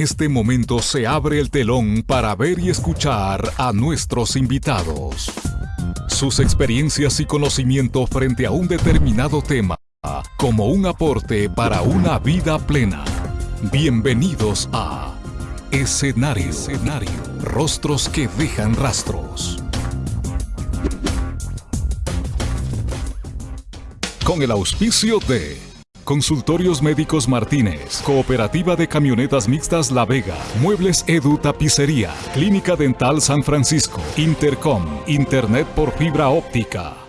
este momento se abre el telón para ver y escuchar a nuestros invitados. Sus experiencias y conocimiento frente a un determinado tema como un aporte para una vida plena. Bienvenidos a Escenario, Escenario, Rostros que dejan rastros. Con el auspicio de Consultorios Médicos Martínez, Cooperativa de Camionetas Mixtas La Vega, Muebles Edu Tapicería, Clínica Dental San Francisco, Intercom, Internet por fibra óptica.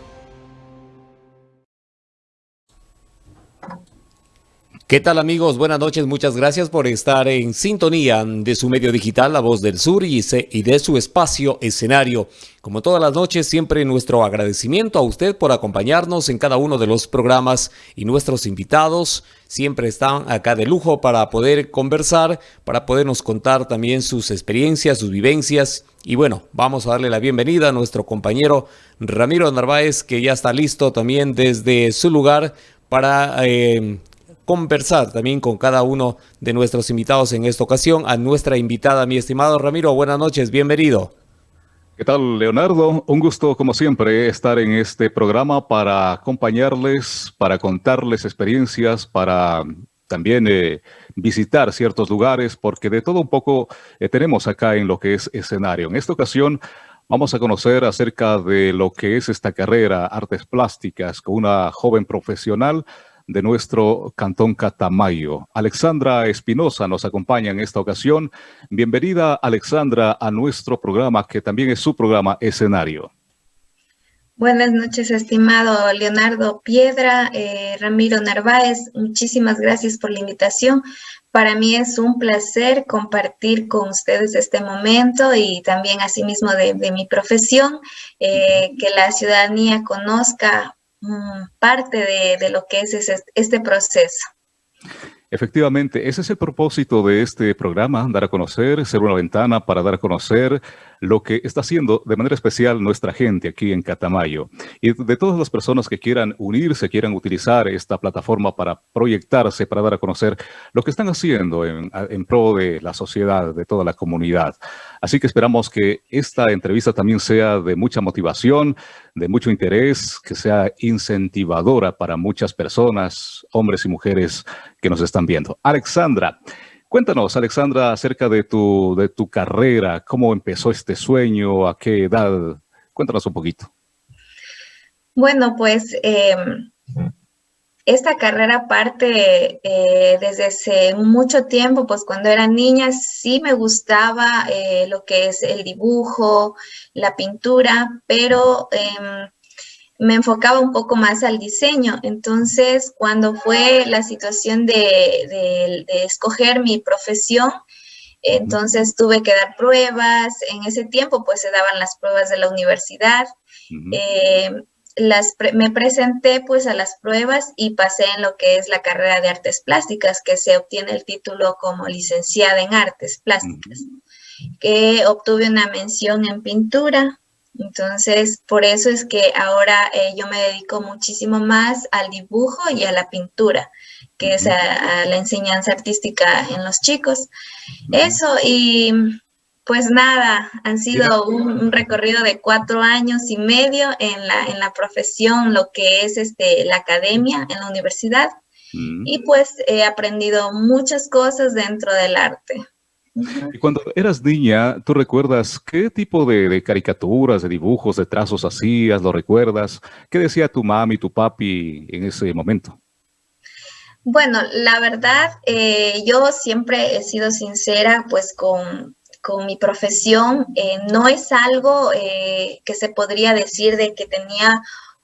¿Qué tal amigos? Buenas noches, muchas gracias por estar en sintonía de su medio digital La Voz del Sur y, de su espacio escenario. Como todas las noches, siempre nuestro agradecimiento a usted por acompañarnos en cada uno de los programas y nuestros invitados siempre están acá de lujo para poder conversar, para podernos contar también sus experiencias, sus vivencias. Y bueno, vamos a darle la bienvenida a nuestro compañero Ramiro Narváez, que ya está listo también desde su lugar para... Eh, conversar también con cada uno de nuestros invitados en esta ocasión. A nuestra invitada, mi estimado Ramiro, buenas noches, bienvenido. ¿Qué tal, Leonardo? Un gusto, como siempre, estar en este programa para acompañarles, para contarles experiencias, para también eh, visitar ciertos lugares, porque de todo un poco eh, tenemos acá en lo que es escenario. En esta ocasión vamos a conocer acerca de lo que es esta carrera, artes plásticas, con una joven profesional de nuestro Cantón Catamayo. Alexandra Espinosa nos acompaña en esta ocasión. Bienvenida, Alexandra, a nuestro programa, que también es su programa Escenario. Buenas noches, estimado Leonardo Piedra, eh, Ramiro Narváez. Muchísimas gracias por la invitación. Para mí es un placer compartir con ustedes este momento y también asimismo de, de mi profesión, eh, que la ciudadanía conozca parte de, lo que es este proceso. Efectivamente, ese es el propósito de este programa, dar a conocer, ser una ventana para dar a conocer lo que está haciendo de manera especial nuestra gente aquí en Catamayo. Y de todas las personas que quieran unirse, quieran utilizar esta plataforma para proyectarse, para dar a conocer lo que están haciendo en, en pro de la sociedad, de toda la comunidad. Así que esperamos que esta entrevista también sea de mucha motivación, de mucho interés, que sea incentivadora para muchas personas, hombres y mujeres que nos están viendo. Alexandra, cuéntanos, Alexandra, acerca de tu, de tu carrera, cómo empezó este sueño, a qué edad. Cuéntanos un poquito. Bueno, pues... Em, esta carrera parte eh, desde hace mucho tiempo, pues cuando era niña sí me gustaba eh, lo que es el dibujo, la pintura, pero em, me enfocaba un poco más al diseño. Entonces, cuando fue la situación de, escoger mi profesión, entonces tuve que dar pruebas. En ese tiempo, pues se daban las pruebas de la universidad las me presenté pues a las pruebas y pasé en lo que es la carrera de artes plásticas, que se obtiene el título como licenciada en artes plásticas, que obtuve una mención en pintura. Entonces, por eso es que ahora eh, yo me dedico muchísimo más al dibujo y a la pintura, que es a la enseñanza artística en los chicos. Eso, y pues nada, han sido un, recorrido de cuatro años y medio en la, en la profesión, lo que es este, la academia en la universidad. Mm. Y pues he aprendido muchas cosas dentro del arte. Y cuando eras niña, ¿tú recuerdas qué tipo de, caricaturas, de dibujos, de trazos hacías? ¿Lo recuerdas? ¿Qué decía tu mami, tu papi en ese momento? Bueno, la verdad, eh, yo siempre he sido sincera pues con, con mi profesión, eh, no es algo eh, que se podría decir de que tenía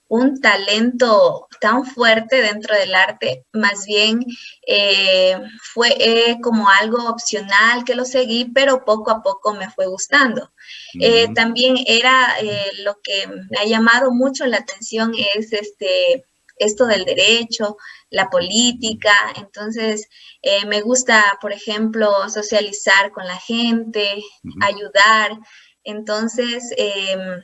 un talento tan fuerte dentro del arte, más bien eh, fue como algo opcional que lo seguí, pero poco a poco me fue gustando. también era lo que me ha llamado mucho la atención es este, esto del derecho, la política, entonces eh, me gusta, por ejemplo, socializar con la gente, ayudar, entonces em,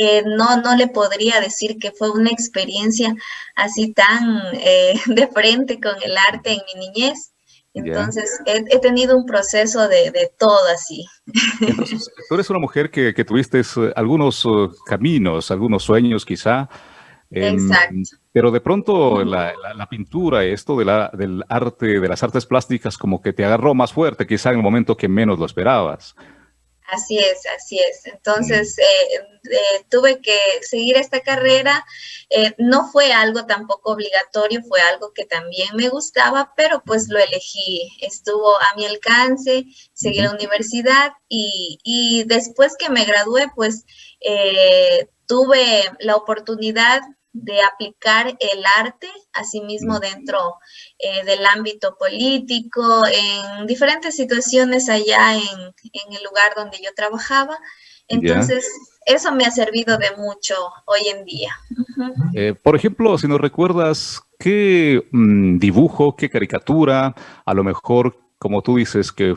eh, no, no le podría decir que fue una experiencia así tan eh, de frente con el arte en mi niñez, Entonces, he, tenido un proceso de, de, todo así. Entonces, tú eres una mujer que, que tuviste eh, algunos eh, caminos, algunos sueños quizá. Exacto. Pero de pronto la, la, pintura, esto de la, del arte, de las artes plásticas, como que te agarró más fuerte, quizá en el momento que menos lo esperabas. Así es, así es. Entonces, eh, eh, tuve que seguir esta carrera. Eh, no fue algo tampoco obligatorio, fue algo que también me gustaba, pero pues lo elegí. Estuvo a mi alcance, seguí la universidad y, y, después que me gradué, pues tuve la oportunidad de aplicar el arte, asimismo dentro eh, del ámbito político, en diferentes situaciones allá en, el lugar donde yo trabajaba. Entonces, eso me ha servido de mucho hoy en día. Eh, por ejemplo, si nos recuerdas, ¿qué mm, dibujo, qué caricatura, a lo mejor como tú dices, que,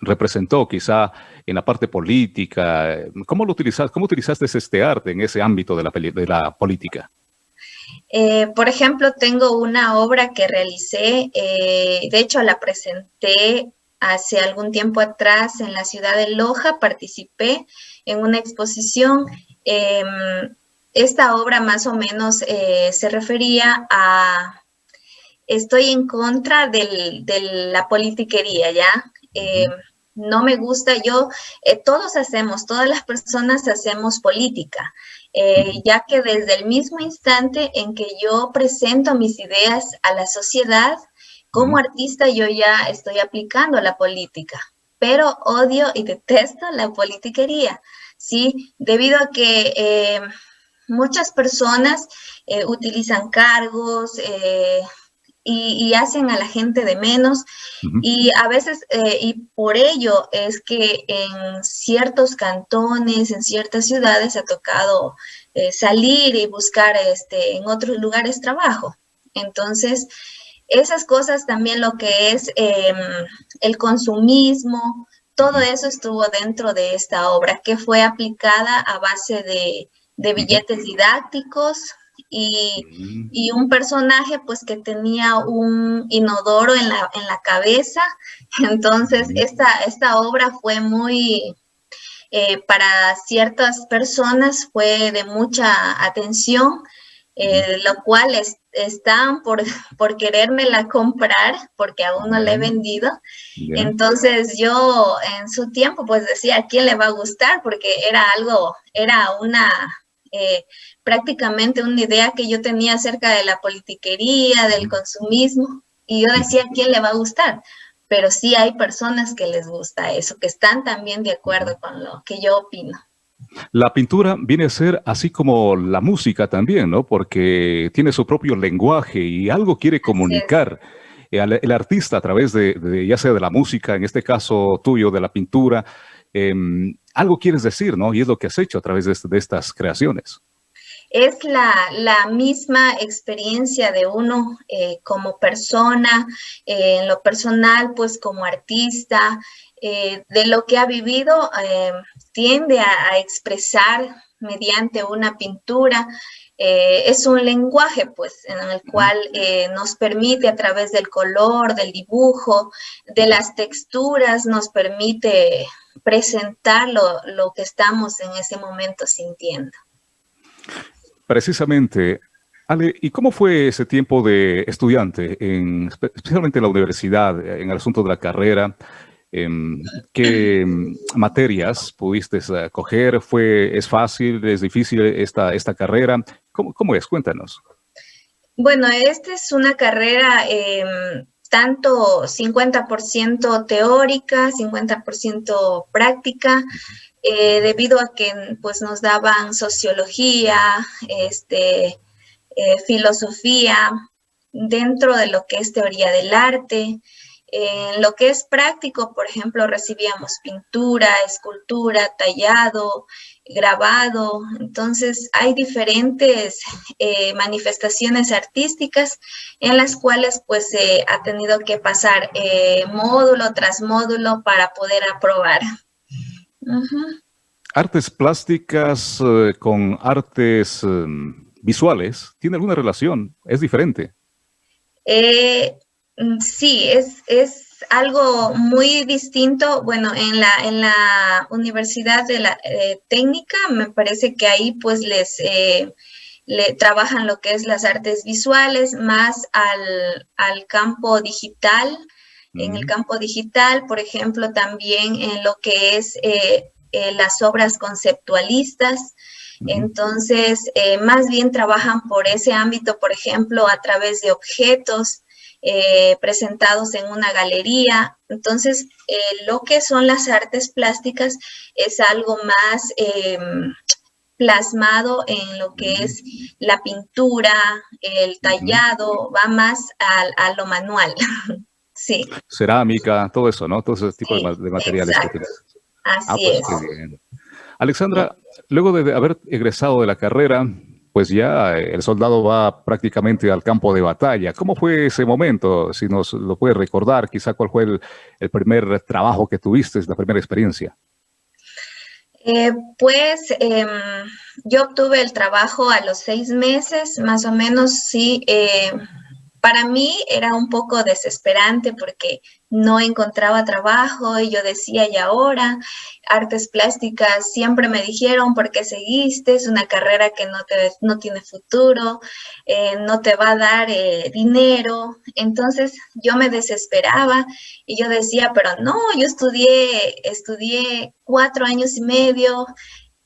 representó quizá en la parte política. ¿Cómo lo utilizaste, cómo utilizaste este arte en ese ámbito de la, de la política? Eh, por ejemplo, tengo una obra que realicé, eh, de hecho la presenté hace algún tiempo atrás en la ciudad de Loja, participé en una exposición. Em, esta obra más o menos eh, se refería a estoy en contra de la politiquería, ¿ya? Eh, no me gusta, yo, eh, todos hacemos, todas las personas hacemos política, eh, ya que desde el mismo instante en que yo presento mis ideas a la sociedad, como artista yo ya estoy aplicando la política, pero odio y detesto la politiquería, ¿sí? Debido a que muchas personas utilizan cargos, y, hacen a la gente de menos. Y a veces, eh, y por ello es que en ciertos cantones, en ciertas ciudades, ha tocado eh, salir y buscar este, en otros lugares trabajo. Entonces, esas cosas también lo que es em, el consumismo, todo eso estuvo dentro de esta obra que fue aplicada a base de, de billetes didácticos, y, y, un personaje pues que tenía un inodoro en la, en la cabeza. Entonces esta, esta obra fue muy, eh, para ciertas personas fue de mucha atención, eh, lo cual es, están por, por querérmela comprar porque aún no la he vendido. Entonces yo en su tiempo pues decía, ¿a quién le va a gustar? Porque era algo, era una... Eh, prácticamente una idea que yo tenía acerca de la politiquería, del consumismo, y yo decía, ¿quién le va a gustar? Pero sí hay personas que les gusta eso, que están también de acuerdo con lo que yo opino. La pintura viene a ser así como la música también, ¿no? Porque tiene su propio lenguaje y algo quiere comunicar. El, artista a través de, ya sea de la música, en este caso tuyo, de la pintura, em, algo quieres decir, ¿no? Y es lo que has hecho a través de estas creaciones es la, la misma experiencia de uno eh, como persona, eh, en lo personal, pues como artista, eh, de lo que ha vivido, tiende a, expresar mediante una pintura. es un lenguaje, pues, en el cual nos permite a través del color, del dibujo, de las texturas, nos permite presentar lo, lo que estamos en ese momento sintiendo. Precisamente, Ale, ¿y cómo fue ese tiempo de estudiante, en, especialmente en la universidad, en el asunto de la carrera? Em, ¿Qué materias pudiste eh, coger? ¿Fue, ¿Es fácil, es difícil esta, esta carrera? ¿Cómo, ¿Cómo, es? Cuéntanos. Bueno, esta es una carrera em, tanto 50% teórica, 50% práctica. Eh, debido a que pues, nos daban sociología, este, eh, filosofía, dentro de lo que es teoría del arte. En lo que es práctico, por ejemplo, recibíamos pintura, escultura, tallado, grabado. Entonces, hay diferentes eh, manifestaciones artísticas en las cuales pues se ha tenido que pasar módulo tras módulo para poder aprobar. Artes plásticas eh, con artes em, visuales, ¿tiene alguna relación? ¿Es diferente? Eh, Mm, sí, es, es algo muy distinto. Bueno, en la, en la Universidad de la eh, Técnica me parece que ahí pues les... Eh, le trabajan lo que es las artes visuales más al, al campo digital. En el campo digital, por ejemplo, también en lo que es eh, las obras conceptualistas. Entonces, más bien trabajan por ese ámbito, por ejemplo, a través de objetos, eh, presentados en una galería. Entonces, eh, lo que son las artes plásticas es algo más em, plasmado en lo que es la pintura, el tallado, va más a, lo manual. sí. Cerámica, todo eso, ¿no? Todo ese tipo de, materiales. Así ah, pues, es. Alexandra, luego de haber egresado de la carrera, pues ya eh, el soldado va prácticamente al campo de batalla. ¿Cómo fue ese momento? Si nos lo puedes recordar, quizá cuál fue el, primer trabajo que tuviste, la primera experiencia. Eh, pues em, yo obtuve el trabajo a los seis meses, más o menos, sí. Eh, para mí era un poco desesperante porque no encontraba trabajo y yo decía, y ahora, artes plásticas siempre me dijeron, ¿por qué seguiste? Es una carrera que no, te, no tiene futuro, eh, no te va a dar eh, dinero. Entonces yo me desesperaba y yo decía, pero no, yo estudié, estudié cuatro años y medio,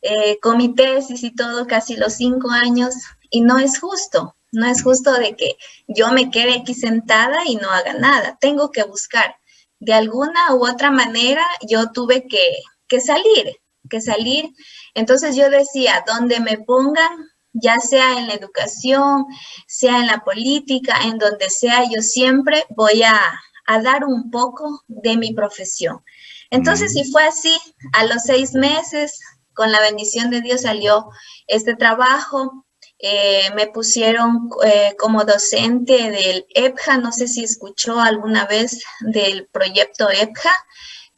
eh, con mi tesis y todo, casi los cinco años, y no es justo. No es justo de que yo me quede aquí sentada y no haga nada. Tengo que buscar. De alguna u otra manera yo tuve que, salir, que salir. Entonces yo decía, donde me pongan, ya sea en la educación, sea en la política, en donde sea, yo siempre voy a, a dar un poco de mi profesión. Entonces, si fue así, a los seis meses, con la bendición de Dios salió este trabajo. Eh, me pusieron eh, como docente del EPJA, no sé si escuchó alguna vez del proyecto EPJA,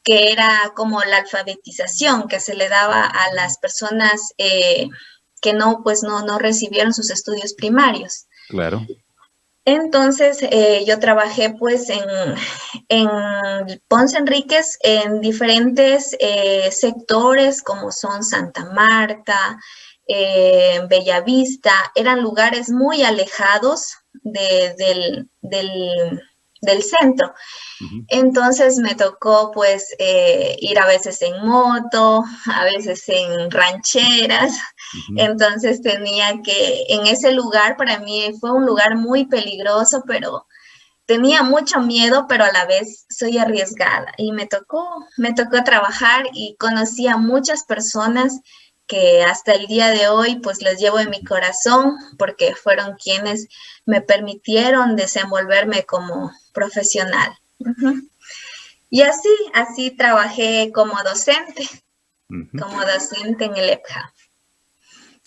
que era como la alfabetización que se le daba a las personas eh, que no, pues no, no recibieron sus estudios primarios. Claro. Entonces, yo trabajé pues en, en Ponce Enríquez en diferentes sectores como son Santa Marta, eh, Bellavista, eran lugares muy alejados del, centro. Entonces me tocó pues eh, ir a veces en moto, a veces en rancheras. Entonces tenía que, en ese lugar para mí fue un lugar muy peligroso, pero tenía mucho miedo, pero a la vez soy arriesgada. Y me tocó, me tocó trabajar y conocí a muchas personas que hasta el día de hoy pues les llevo en mi corazón porque fueron quienes me permitieron desenvolverme como profesional. Y así, así trabajé como docente, como docente en el EPJA.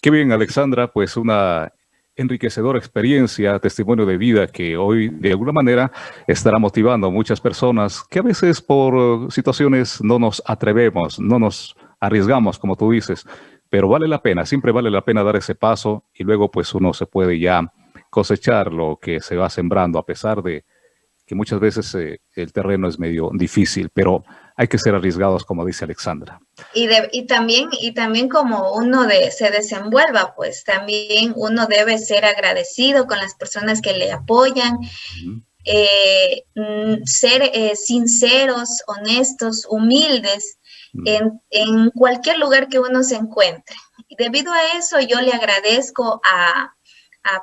Qué bien, Alexandra, pues una enriquecedora experiencia, testimonio de vida que hoy de alguna manera estará motivando a muchas personas que a veces por situaciones no nos atrevemos, no nos arriesgamos, como tú dices, pero vale la pena, siempre vale la pena dar ese paso y luego pues uno se puede ya cosechar lo que se va sembrando a pesar de que muchas veces eh, el terreno es medio difícil, pero hay que ser arriesgados, como dice Alexandra. Y, y, también, y también como uno de, se desenvuelva, pues también uno debe ser agradecido con las personas que le apoyan, eh, mm, ser eh, sinceros, honestos, humildes, en, cualquier lugar que uno se encuentre. Y debido a eso, yo le agradezco a,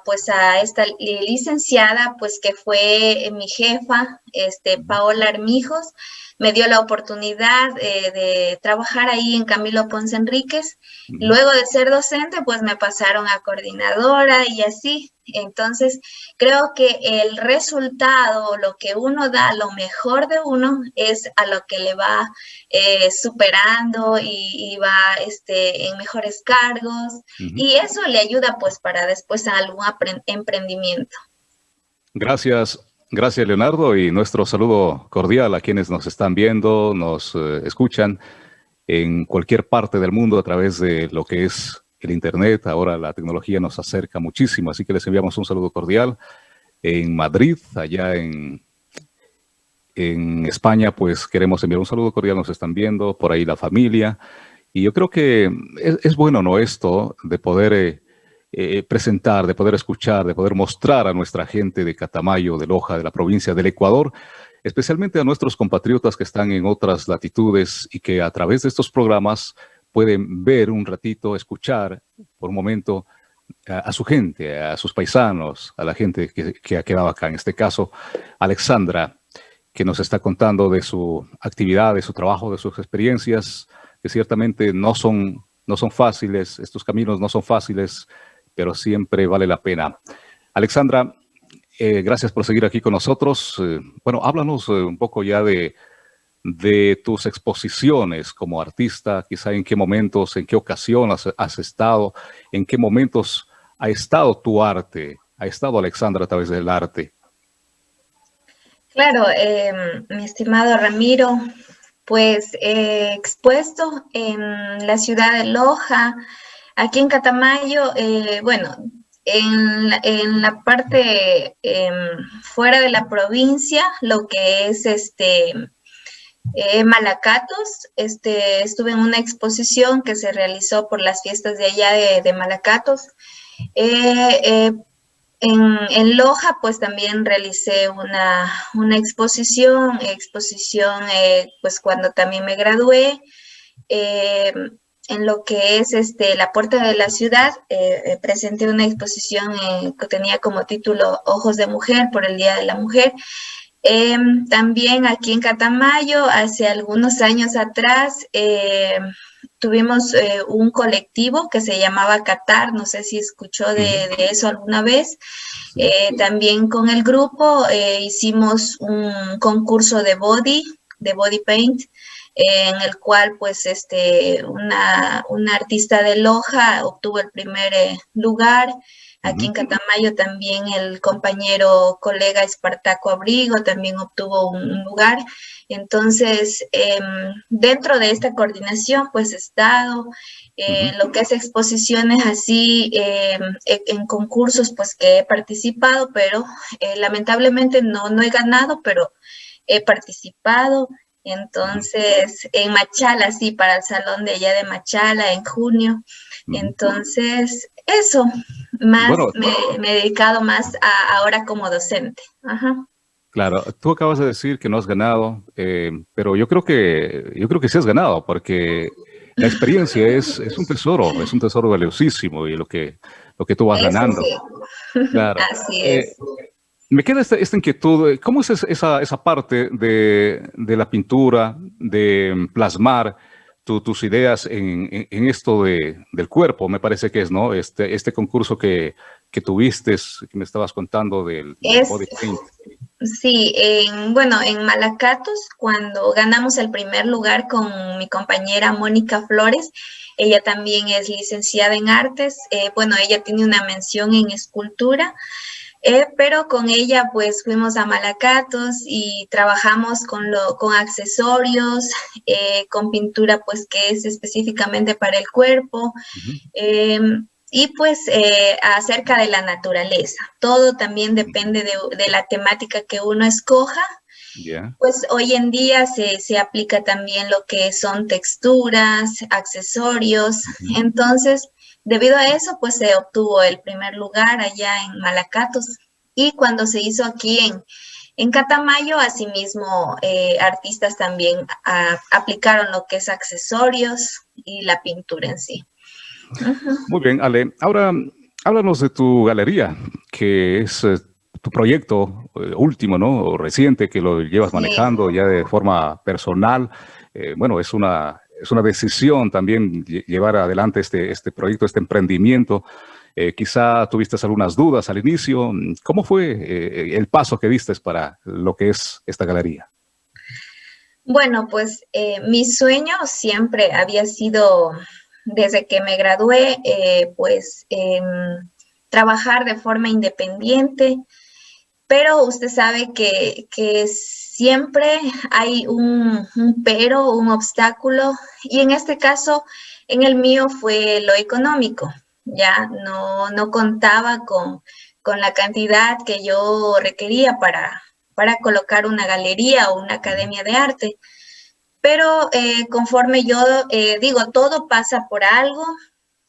pues a esta licenciada, pues que fue mi jefa, este, Paola Armijos, me dio la oportunidad eh, de trabajar ahí en Camilo Ponce Enríquez. Luego de ser docente, pues me pasaron a coordinadora y así. Entonces, creo que el resultado, lo que uno da, lo mejor de uno, es a lo que le va eh, superando y, va este, en mejores cargos. Y eso le ayuda pues para después a algún emprendimiento. Gracias, Gracias, Leonardo, y nuestro saludo cordial a quienes nos están viendo, nos eh, escuchan en cualquier parte del mundo a través de lo que es el Internet. Ahora la tecnología nos acerca muchísimo, así que les enviamos un saludo cordial en Madrid, allá en en España, pues queremos enviar un saludo cordial, nos están viendo, por ahí la familia. Y yo creo que es, bueno, ¿no? Esto de poder eh, eh, presentar, de poder escuchar, de poder mostrar a nuestra gente de Catamayo, de Loja, de la provincia del Ecuador, especialmente a nuestros compatriotas que están en otras latitudes y que a través de estos programas pueden ver un ratito, escuchar por un momento a, su gente, a sus paisanos, a la gente que, que ha quedado acá. En este caso, Alexandra, que nos está contando de su actividad, de su trabajo, de sus experiencias, que ciertamente no son, no son fáciles, estos caminos no son fáciles, pero siempre vale la pena. Alexandra, eh, gracias por seguir aquí con nosotros. Eh, bueno, háblanos eh, un poco ya de, de tus exposiciones como artista, quizá en qué momentos, en qué ocasión has, estado, en qué momentos ha estado tu arte, ha estado Alexandra a través del arte. Claro, em, mi estimado Ramiro, pues he expuesto en la ciudad de Loja, aquí en Catamayo, bueno, en, la parte em, fuera de la provincia, lo que es este eh, Malacatos, este, estuve en una exposición que se realizó por las fiestas de allá de, Malacatos. Eh, eh, en, Loja, pues también realicé una, una exposición, exposición pues cuando también me gradué en lo que es este, la puerta de la ciudad, eh, eh, presenté una exposición eh, que tenía como título Ojos de Mujer por el Día de la Mujer. Em, también aquí en Catamayo, hace algunos años atrás, em, tuvimos un colectivo que se llamaba Qatar, no sé si escuchó de, de eso alguna vez. también con el grupo hicimos un concurso de body, de body paint, en el cual pues este, una, artista de Loja obtuvo el primer eh, lugar. Aquí en Catamayo también el compañero colega Espartaco Abrigo también obtuvo un, lugar. Entonces, em, dentro de esta coordinación, pues he estado eh, lo que es exposiciones así, em, e, en concursos, pues que he participado, pero eh, lamentablemente no, no he ganado, pero he participado. Entonces, en Machala, sí, para el salón de allá de Machala en junio. Entonces, eso, más me, he dedicado más a, ahora como docente. Claro, tú acabas de decir que no has ganado, eh, pero yo creo que yo creo que sí has ganado, porque la experiencia es, es un tesoro, es un tesoro valiosísimo y lo que, lo que tú vas ganando. Claro. Así es. Eh, me queda esta, inquietud, ¿cómo es esa, esa parte de, la pintura, de plasmar tus ideas en, esto de, del cuerpo? Me parece que es, ¿no? Este, este concurso que, tuviste, que me estabas contando del, body paint. Sí, bueno, en Malacatos, cuando ganamos el primer lugar con mi compañera Mónica Flores, ella también es licenciada en artes, eh, bueno, ella tiene una mención en escultura, eh, pero con ella pues fuimos a Malacatos y trabajamos con, lo, con accesorios, eh, con pintura pues que es específicamente para el cuerpo. Em, y pues eh, acerca de la naturaleza. Todo también depende de, la temática que uno escoja. Pues hoy en día se, se, aplica también lo que son texturas, accesorios. Entonces, Debido a eso, pues se obtuvo el primer lugar allá en Malacatos. Y cuando se hizo aquí en, en Catamayo, asimismo, eh, artistas también aplicaron lo que es accesorios y la pintura en sí. Muy bien, Ale. Ahora, háblanos de tu galería, que es eh, tu proyecto eh, último, ¿no? O reciente, que lo llevas manejando ya de forma personal. bueno, es una es una decisión también llevar adelante este, este proyecto, este emprendimiento. Eh, quizá tuviste algunas dudas al inicio. ¿Cómo fue eh, el paso que diste para lo que es esta galería? Bueno, pues eh, mi sueño siempre había sido, desde que me gradué, pues trabajar de forma independiente, pero usted sabe que, que siempre hay un, pero, un obstáculo, y en este caso, en el mío fue lo económico, ya no, no contaba con, con la cantidad que yo requería para, para colocar una galería o una academia de arte. Pero eh, conforme yo eh, digo, todo pasa por algo,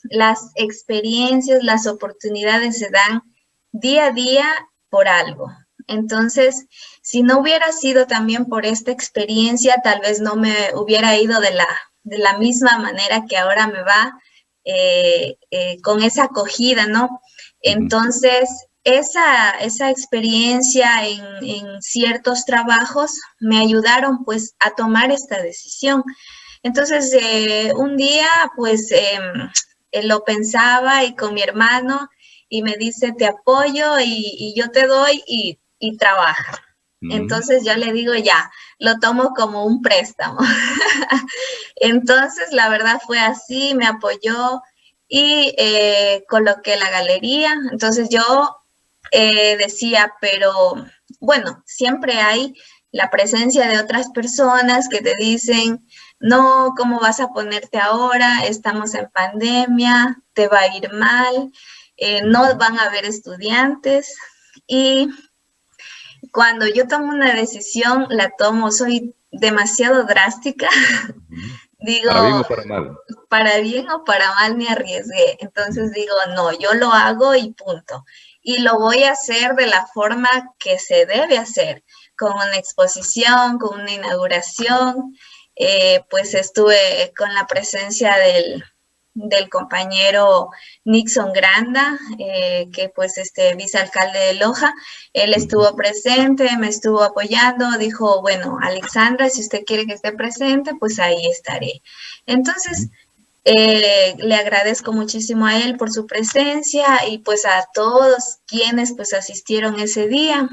las experiencias, las oportunidades se dan día a día por algo. Entonces, si no hubiera sido también por esta experiencia, tal vez no me hubiera ido de la, de la misma manera que ahora me va, eh, con esa acogida, ¿no? Entonces, esa, esa experiencia en, ciertos trabajos me ayudaron pues a tomar esta decisión. Entonces, eh, un día pues em, eh, lo pensaba y con mi hermano y me dice, te apoyo y, yo te doy y, trabaja. Entonces yo le digo, ya, lo tomo como un préstamo. Entonces, la verdad fue así, me apoyó y eh, coloqué la galería. Entonces yo eh, decía, pero bueno, siempre hay la presencia de otras personas que te dicen, no, ¿cómo vas a ponerte ahora? Estamos en pandemia, te va a ir mal, eh, no van a haber estudiantes. Y cuando yo tomo una decisión, la tomo, soy demasiado drástica. digo, para bien o para mal. Para bien o para mal me arriesgué. Entonces digo, no, yo lo hago y punto y lo voy a hacer de la forma que se debe hacer, con una exposición, con una inauguración. Eh, pues estuve con la presencia del, compañero Nixon Granda, eh, que pues este vicealcalde de Loja, él estuvo presente, me estuvo apoyando, dijo, bueno, Alexandra, si usted quiere que esté presente, pues ahí estaré. Entonces, eh, le agradezco muchísimo a él por su presencia y pues a todos quienes pues asistieron ese día.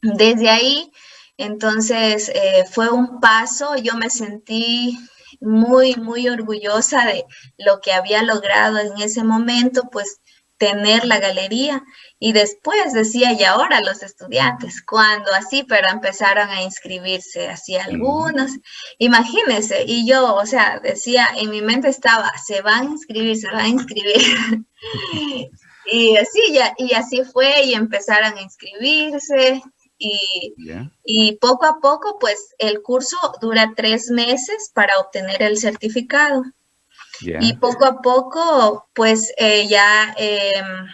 Desde ahí, entonces eh, fue un paso, yo me sentí muy, muy orgullosa de lo que había logrado en ese momento, pues tener la galería. Y después decía, y ahora los estudiantes, cuando así, pero empezaron a inscribirse, así algunos, imagínense, y yo, o sea, decía, en mi mente estaba, se van a inscribir, se van a inscribir. y así, ya, y así fue, y empezaron a inscribirse, y, y, poco a poco, pues el curso dura tres meses para obtener el certificado. Y poco a poco, pues eh, ya em,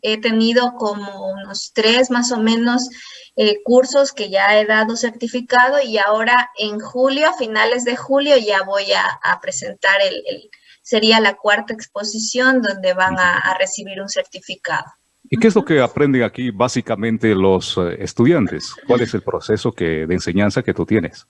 he tenido como unos tres más o menos eh, cursos que ya he dado certificado y ahora en julio, a finales de julio, ya voy a, presentar el, sería la cuarta exposición donde van a, recibir un certificado. ¿Y qué es lo que aprenden aquí básicamente los eh, estudiantes? ¿Cuál es el proceso que, de enseñanza que tú tienes?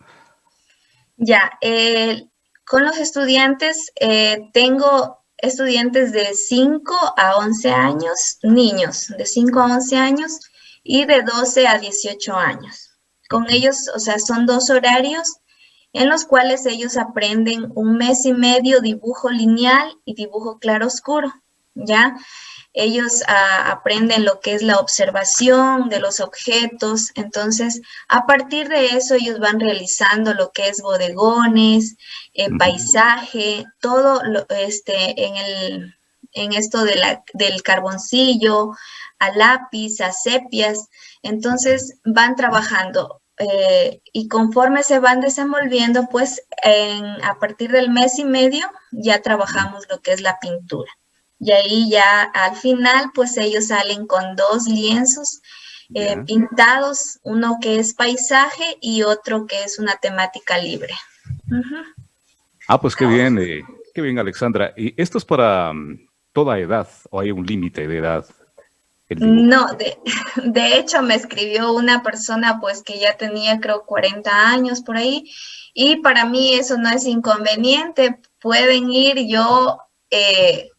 Ya, el con los estudiantes, eh, tengo estudiantes de 5 a 11 años, niños de 5 a 11 años y de 12 a 18 años. Con ellos, o sea, son dos horarios en los cuales ellos aprenden un mes y medio dibujo lineal y dibujo claroscuro, ¿ya? Ellos ah, aprenden lo que es la observación de los objetos, entonces a partir de eso ellos van realizando lo que es bodegones, eh, paisaje, todo lo, este, en, el, en esto de la, del carboncillo, a lápiz, a sepias, entonces van trabajando eh, y conforme se van desenvolviendo, pues a partir del mes y medio ya trabajamos lo que es la pintura y ahí ya al final pues ellos salen con dos lienzos eh, pintados, uno que es paisaje y otro que es una temática libre. Ah, pues qué bien, eh, qué bien Alexandra. ¿Y esto es para mm, toda edad o hay un límite de edad? No, de, de, hecho me escribió una persona pues que ya tenía creo 40 años por ahí y para mí eso no es inconveniente, pueden ir, yo eh,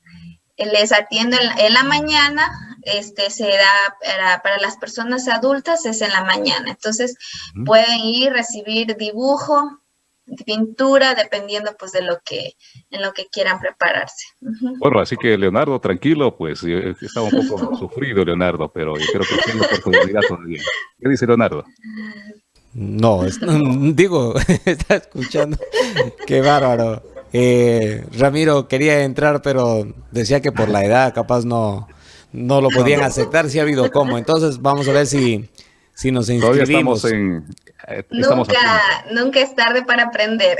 les atiendo en la, mañana, este se da para, las personas adultas es en la mañana. Entonces pueden ir, recibir dibujo, pintura, dependiendo pues de lo que, en lo que quieran prepararse. Bueno, así que Leonardo, tranquilo, pues estaba un poco sufrido Leonardo, pero yo creo que tiene oportunidad todavía. ¿Qué dice Leonardo? No, digo, está escuchando. Qué bárbaro. Eh, Ramiro quería entrar, pero decía que por la edad capaz no, no lo podían aceptar, si ha habido cómo. Entonces vamos a ver si, si nos inscribimos. En, eh, nunca, nunca es tarde para aprender.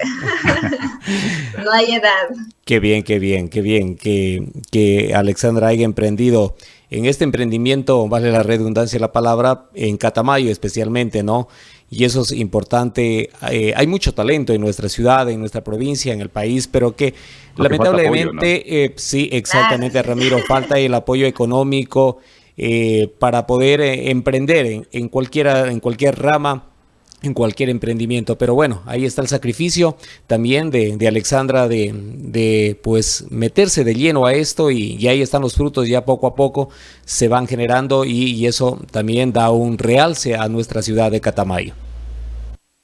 no hay edad. Qué bien, qué bien, qué bien que, que Alexandra haya emprendido en este emprendimiento, vale la redundancia de la palabra, en Catamayo especialmente, ¿no? Y eso es importante. Eh, hay mucho talento en nuestra ciudad, en nuestra provincia, en el país, pero que lamentablemente, eh, sí, exactamente, Ramiro, falta el apoyo económico eh, para poder emprender en, cualquiera, en cualquier rama en cualquier emprendimiento. Pero bueno, ahí está el sacrificio también de, Alexandra de, pues meterse de lleno a esto y, ahí están los frutos ya poco a poco se van generando y, eso también da un realce a nuestra ciudad de Catamayo.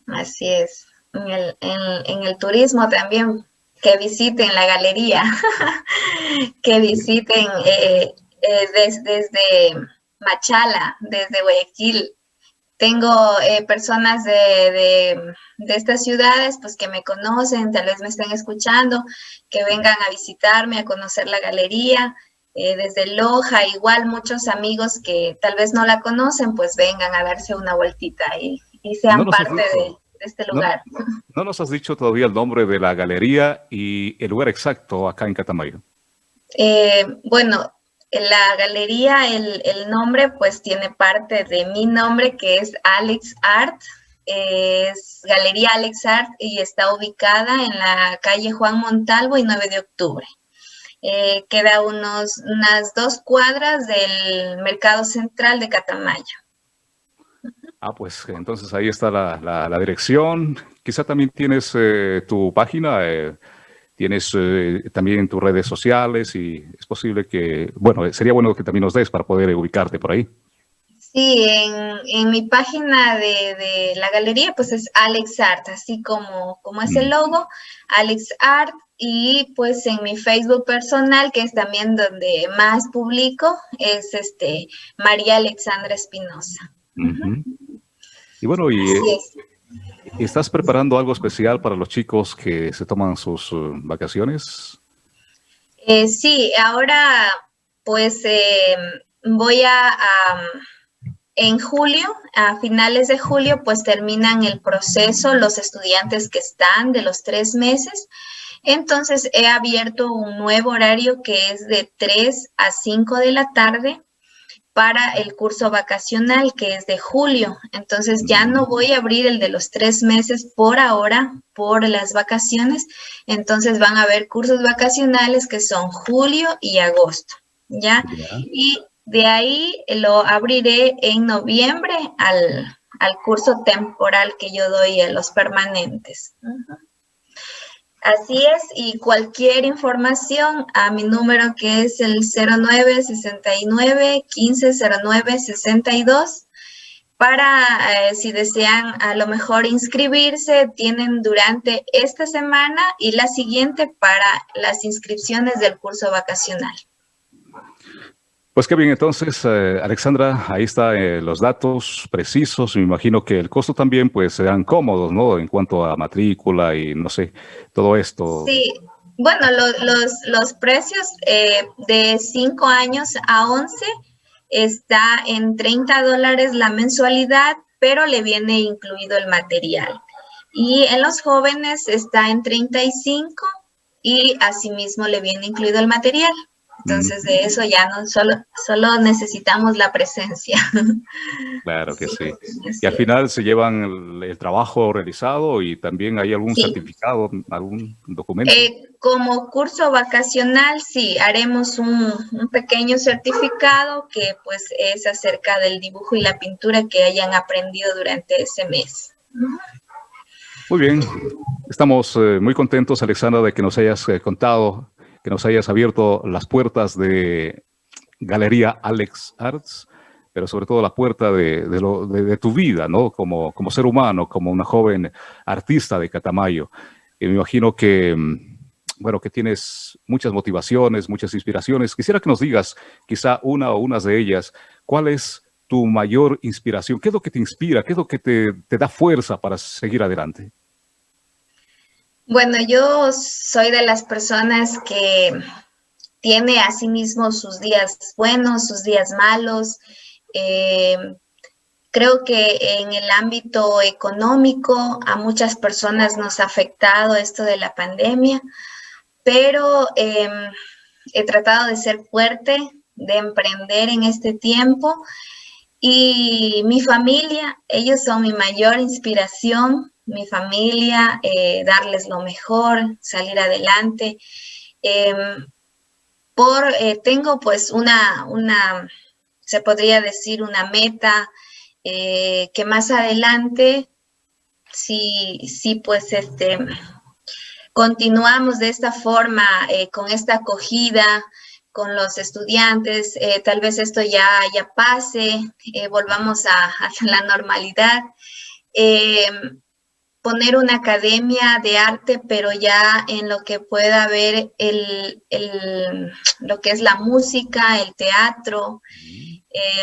Así es. En el, en, el turismo también, que visiten la galería, que visiten eh, eh, desde Machala, desde Guayaquil, tengo eh, personas de, estas ciudades pues que me conocen, tal vez me estén escuchando, que vengan a visitarme, a conocer la galería. Eh, desde Loja, igual muchos amigos que tal vez no la conocen, pues vengan a darse una vueltita y, sean parte de, este lugar. No, nos has dicho todavía el nombre de la galería y el lugar exacto acá en Catamayo. Eh, bueno, la galería, el, nombre pues tiene parte de mi nombre que es Alex Art, es Galería Alex Art y está ubicada en la calle Juan Montalvo y 9 de octubre. Eh, queda unos, unas dos cuadras del mercado central de Catamayo. Ah, pues entonces ahí está la, dirección. Quizá también tienes eh, tu página, eh, tienes eh, también tus redes sociales y es posible que, bueno, sería bueno que también nos des para poder ubicarte por ahí. Sí, en, mi página de, la galería pues es Alex Art, así como, como es el mm. logo, Alex Art, y pues en mi Facebook personal, que es también donde más publico, es este María Alexandra Espinosa. Y bueno, y, ¿Estás preparando algo especial para los chicos que se toman sus uh, vacaciones? Eh, sí, ahora pues eh, voy a, en julio, a finales de julio, pues terminan el proceso los estudiantes que están de los tres meses. Entonces he abierto un nuevo horario que es de 3 a 5 de la tarde para el curso vacacional que es de julio. Entonces ya no voy a abrir el de los tres meses por ahora, por las vacaciones. Entonces van a haber cursos vacacionales que son julio y agosto, ¿ya? Y de ahí lo abriré en noviembre al, curso temporal que yo doy a los permanentes. Así es, y cualquier información a mi número que es el 0969 1509 62 para eh, si desean a lo mejor inscribirse, tienen durante esta semana y la siguiente para las inscripciones del curso vacacional. Pues qué bien, entonces, eh, Alexandra, ahí están eh, los datos precisos. Me imagino que el costo también, pues, serán cómodos, ¿no? En cuanto a matrícula y, no sé, todo esto. Sí, bueno, los, los precios eh, de 5 años a 11 está en 30 dólares la mensualidad, pero le viene incluido el material. Y en los jóvenes está en 35 y asimismo le viene incluido el material. Entonces de eso ya no solo, solo necesitamos la presencia. Claro que sí. Y al final se llevan el, trabajo realizado y también hay algún certificado, algún documento. Eh, como curso vacacional, sí, haremos un, pequeño certificado que pues es acerca del dibujo y la pintura que hayan aprendido durante ese mes. Muy bien, estamos eh, muy contentos, Alexandra, de que nos hayas eh, contado que nos hayas abierto las puertas de Galería Alex Arts, pero sobre todo la puerta de, tu vida, ¿no? Como, como ser humano, como una joven artista de Catamayo. Y me imagino que, mm, bueno, que tienes muchas motivaciones, muchas inspiraciones. Quisiera que nos digas, quizá una o unas de ellas, ¿cuál es tu mayor inspiración? ¿Qué es lo que te inspira? ¿Qué es lo que te, te da fuerza para seguir adelante? Bueno, yo soy de las personas que tiene a sí mismo sus días buenos, sus días malos. Eh, creo que en el ámbito económico a muchas personas nos ha afectado esto de la pandemia, pero em, he tratado de ser fuerte, de emprender en este tiempo y mi familia, ellos son mi mayor inspiración, mi familia, eh, darles lo mejor, salir adelante. Em, por, eh, tengo pues una, una, se podría decir una meta eh, que más adelante, si, si pues este, continuamos de esta forma, con esta acogida, con los estudiantes, tal vez esto ya, ya pase, volvamos a, la normalidad. Eh, poner una academia de arte, pero ya en lo que pueda haber el, lo que es la música, el teatro,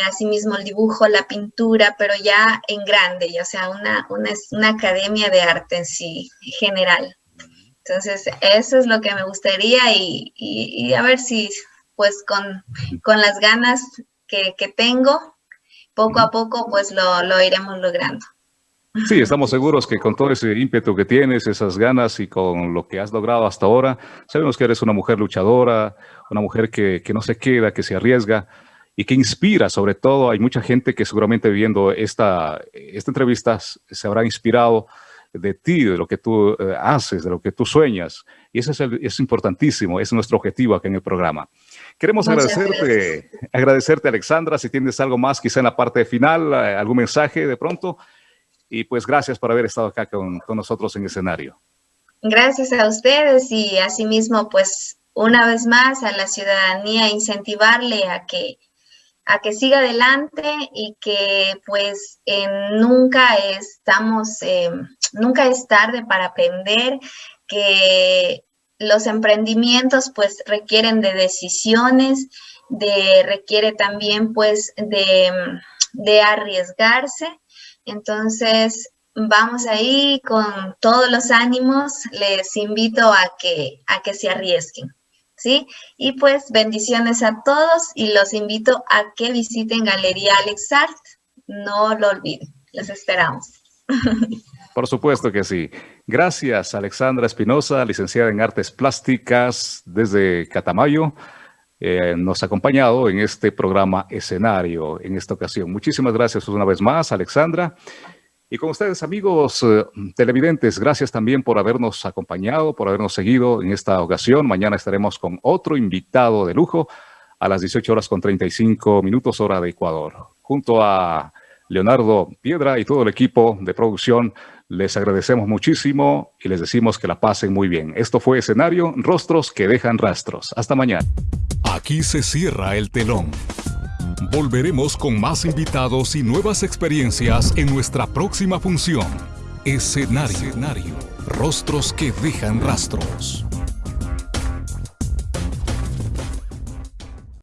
asimismo el dibujo, la pintura, pero ya en grande, ya sea una, una, academia de arte en sí, general. Entonces, eso es lo que me gustaría y a ver si pues con, con las ganas que, tengo, poco a poco pues lo, lo iremos logrando. Sí, estamos seguros que con todo ese ímpetu que tienes, esas ganas y con lo que has logrado hasta ahora, sabemos que eres una mujer luchadora, una mujer que, que, no se queda, que se arriesga y que inspira sobre todo. Hay mucha gente que seguramente viendo esta, esta entrevista se habrá inspirado de ti, de lo que tú eh, haces, de lo que tú sueñas. Y eso es, es importantísimo, es nuestro objetivo aquí en el programa. Queremos agradecerte, agradecerte, Alexandra, si tienes algo más quizá en la parte final, eh, algún mensaje de pronto. Y pues gracias por haber estado acá con, nosotros en escenario. Gracias a ustedes y asimismo, pues una vez más a la ciudadanía incentivarle a que a que siga adelante y que pues eh, nunca estamos, eh, nunca es tarde para aprender, que los emprendimientos pues requieren de decisiones, de, requiere también pues de, de arriesgarse. Entonces, vamos ahí con todos los ánimos, les invito a que, a que se arriesguen. ¿Sí? Y pues bendiciones a todos y los invito a que visiten Galería Alex Art. No lo olviden, los esperamos. Por supuesto que sí. Gracias, Alexandra Espinosa, licenciada en Artes Plásticas desde Catamayo. Eh, nos ha acompañado en este programa escenario en esta ocasión. Muchísimas gracias una vez más, Alexandra. Y con ustedes, amigos eh, televidentes, gracias también por habernos acompañado, por habernos seguido en esta ocasión. Mañana estaremos con otro invitado de lujo a las 18 horas con 35 minutos hora de Ecuador. Junto a Leonardo Piedra y todo el equipo de producción, les agradecemos muchísimo y les decimos que la pasen muy bien. Esto fue Escenario, Rostros que dejan rastros. Hasta mañana. Aquí se cierra el telón. Volveremos con más invitados y nuevas experiencias en nuestra próxima función. Escenario. Rostros que dejan rastros.